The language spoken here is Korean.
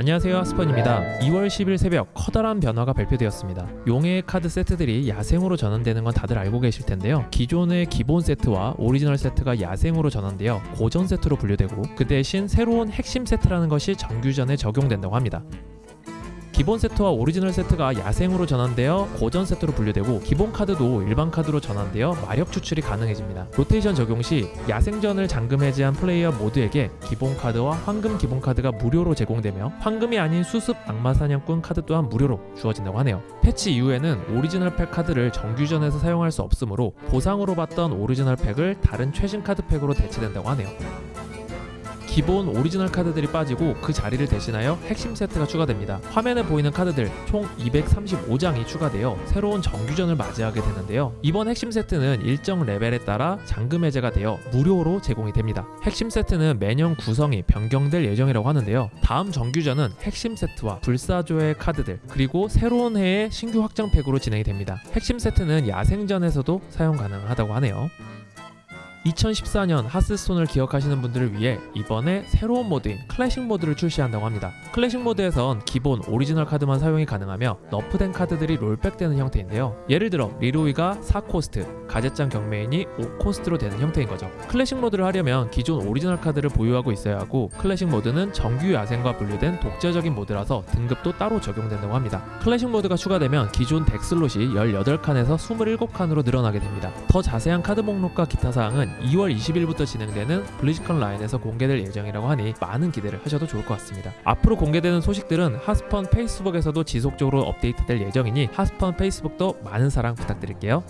안녕하세요 하스펀입니다. 2월 10일 새벽 커다란 변화가 발표되었습니다. 용의 카드 세트들이 야생으로 전환되는 건 다들 알고 계실 텐데요. 기존의 기본 세트와 오리지널 세트가 야생으로 전환되어 고전 세트로 분류되고 그 대신 새로운 핵심 세트라는 것이 정규전에 적용된다고 합니다 기본 세트와 오리지널 세트가 야생으로 전환되어 고전 세트로 분류되고 기본 카드도 일반 카드로 전환되어 마력 추출이 가능해집니다. 로테이션 적용 시 야생전을 잠금 해제한 플레이어 모두에게 기본 카드와 황금 기본 카드가 무료로 제공되며 황금이 아닌 수습 악마 사냥꾼 카드 또한 무료로 주어진다고 하네요. 패치 이후에는 오리지널 팩 카드를 정규전에서 사용할 수 없으므로 보상으로 받던 오리지널 팩을 다른 최신 카드 팩으로 대체된다고 하네요. 기본 오리지널 카드들이 빠지고 그 자리를 대신하여 핵심 세트가 추가됩니다. 화면에 보이는 카드들 총 235장이 추가되어 새로운 정규전을 맞이하게 되는데요. 이번 핵심 세트는 일정 레벨에 따라 잠금 해제가 되어 무료로 제공이 됩니다. 핵심 세트는 매년 구성이 변경될 예정이라고 하는데요. 다음 정규전은 핵심 세트와 불사조의 카드들 그리고 새로운 해의 신규 확장팩으로 진행이 됩니다. 핵심 세트는 야생전에서도 사용 가능하다고 하네요. 2014년 하스스톤을 기억하시는 분들을 위해 이번에 새로운 모드인 클래식 모드를 출시한다고 합니다. 클래식 모드에선 기본 오리지널 카드만 사용이 가능하며 nerf된 카드들이 rollback되는 형태인데요. 예를 들어 리로이가 4코스트, 가젯잔 경매인이 5코스트로 되는 형태인 거죠. 클래식 모드를 하려면 기존 오리지널 카드를 보유하고 있어야 하고 클래식 모드는 정규 야생과 분류된 독자적인 모드라서 등급도 따로 적용된다고 합니다. 클래식 모드가 추가되면 기존 deck slot이 18칸에서 27칸으로 늘어나게 됩니다. 더 자세한 카드 목록과 기타 사항은 2월 20일부터 진행되는 블리즈컨라인에서 공개될 예정이라고 하니 많은 기대를 하셔도 좋을 것 같습니다. 앞으로 공개되는 소식들은 하스펀 페이스북에서도 지속적으로 업데이트될 예정이니 하스펀 페이스북도 많은 사랑 부탁드릴게요.